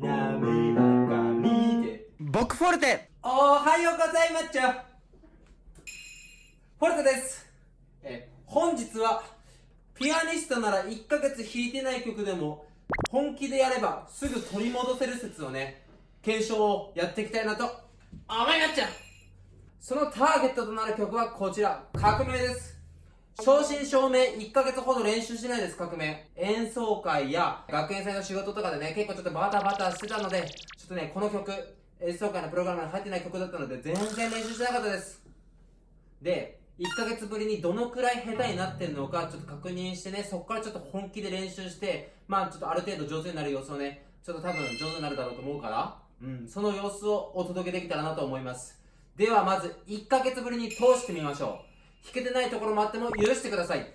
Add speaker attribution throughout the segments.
Speaker 1: 滑らかにで
Speaker 2: 僕フォルテ。
Speaker 1: おはようございます。ちゃフォルテです。え本日はピアニストなら1ヶ月弾いてない曲でも本気でやればすぐ取り戻せる説をね検証をやっていきたいなと。思いまっちゃそのターゲットとなる曲はこちら。革命です正真正銘1ヶ月ほど練習してないです革命。演奏会や学園祭の仕事とかでね結構ちょっとバタバタしてたのでちょっとねこの曲演奏会のプログラムに入ってない曲だったので全然練習してなかったです。で1ヶ月ぶりにどのくらい下手になってるのかちょっと確認してねそこからちょっと本気で練習してまあちょっとある程度上手になる様子をねちょっと多分上手になるだろうと思うからうんその様子をお届けできたらなと思います。ではまず1ヶ月ぶりに通してみましょう。弾けてないところもあっても許してください。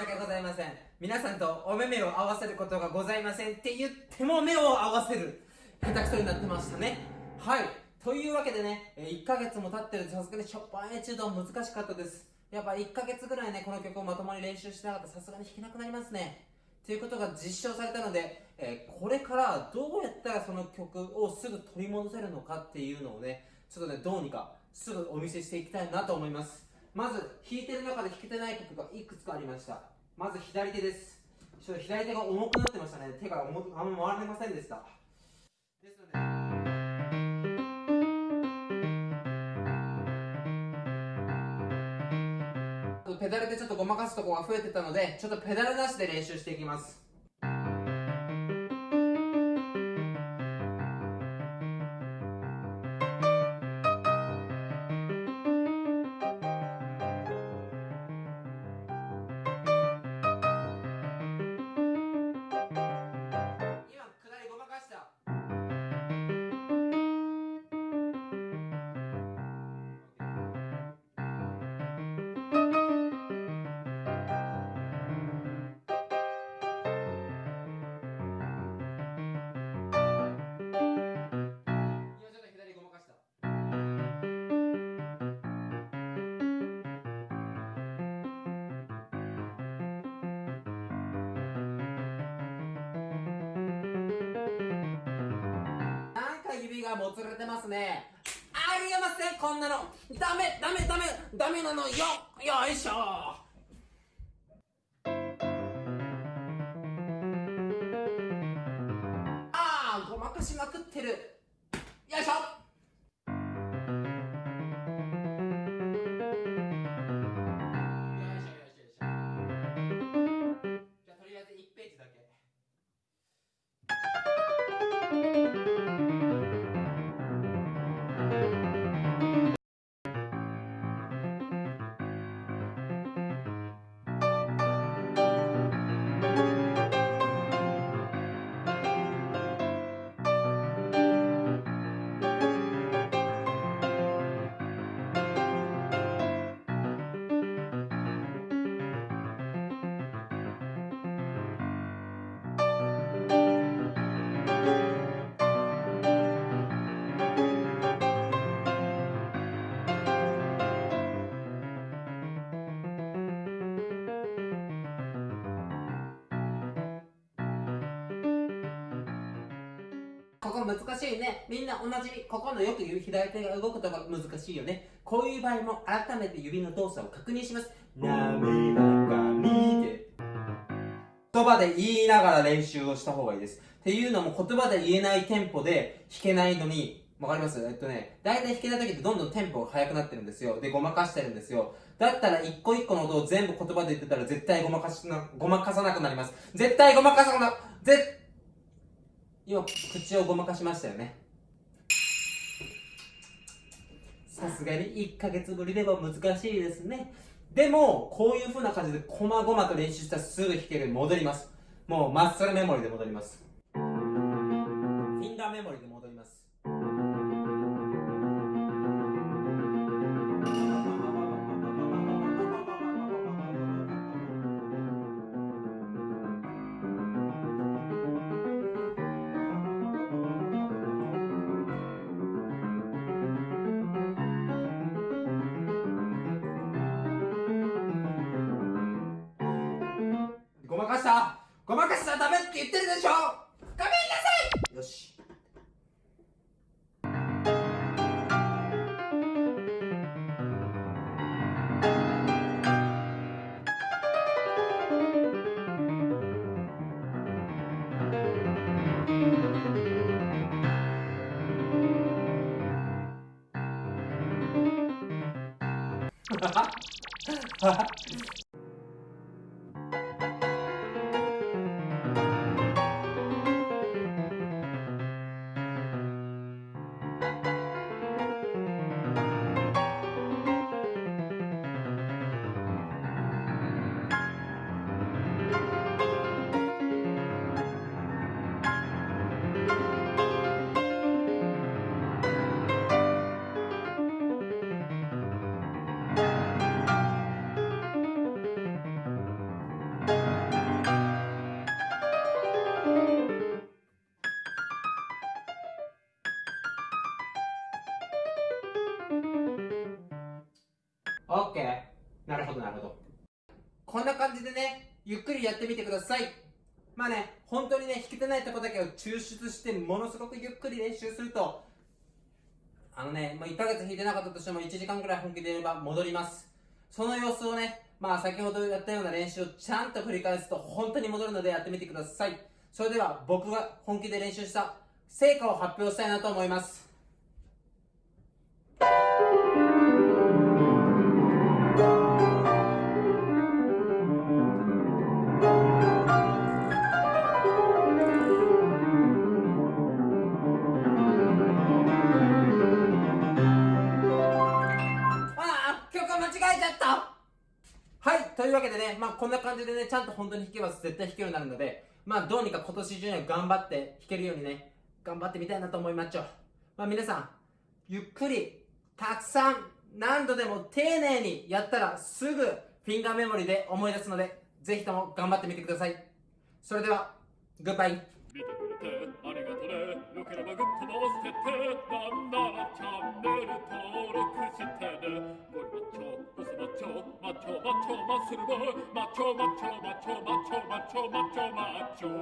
Speaker 1: 訳ございません。皆さんとお目目を合わせることがございませんって言っても目を合わせる。下手くそになってましたね。はい。というわけでね1ヶ月も経ってるとさすがにショッパンエチュード難しかったです。やっぱ1ヶ月ぐらいねこの曲をまともに練習してなかった。らさすがに弾けなくなりますね。ということが実証されたので、えーこれからどうやったらその曲をすぐ取り戻せるのかっていうのをねちょっとねどうにかすぐお見せしていきたいなと思います。まず弾いてる中で弾けてない曲がいくつかありました。まず左手です。ちょっと左手が重くなってましたね。手が重あんま回れませんでした。ですのでペダルでちょっとごまかすとこが増えてたのでちょっとペダルなしで練習していきます。がもつれてますね。ありえませんこんなの。ダメダメダメダメなのよ。よいしょ。ああごまかしまくってる。よいしょ。難しいね。みんな同じ、ここのよく言う左手が動くとこ難しいよね。こういう場合も改めて指の動作を確認します。なめらかにって。言葉で言いながら練習をした方がいいです。っていうのも言葉で言えないテンポで弾けないのに、わかります？えっとね、大体弾けない時ってどんどんテンポが速くなってるんですよ。で、ごまかしてるんですよ。だったら一個一個の音を全部言葉で言ってたら絶対ごまかしな、ごまかさなくなります。絶対ごまかさな、絶今口をごまかしましたよね。さすがに1ヶ月ぶりでも難しいですね。でもこういう風な感じでこまごまと練習したらすぐ弾けるに戻ります。もうマッスルメモリで戻ります。フィンガーメモリで戻ります。ごまかしたらダメって言ってるでしょ。ごめんなさい。よし。オ じでねゆっくりやってみてください。まあね本当にね弾けてないとこだけを抽出してものすごくゆっくり練習するとあのね、まあ、1ヶ月弾いてなかったとしても1時間くらい本気でやれば戻ります。その様子をねまあ先ほどやったような練習をちゃんと繰り返すと本当に戻るのでやってみてください。それでは僕が本気で練習した成果を発表したいなと思います。というわけでねまあこんな感じでねちゃんと本当に弾けば絶対弾けるようになるのでまあどうにか今年中には頑張って弾けるようにね頑張ってみたいなと思いまっちょ。まあ皆さんゆっくりたくさん何度でも丁寧にやったらすぐフィンガーメモリで思い出すのでぜひとも頑張ってみてください。それではグッバイ。
Speaker 2: 그러면 급터버스테트 남나라 참내를 더러 크시테네 뭘 맞춰 무슨 맞춰 맞춰 맞춰 맞추는 걸 맞춰 맞춰 맞춰 맞춰 맞춰 맞춰 맞춰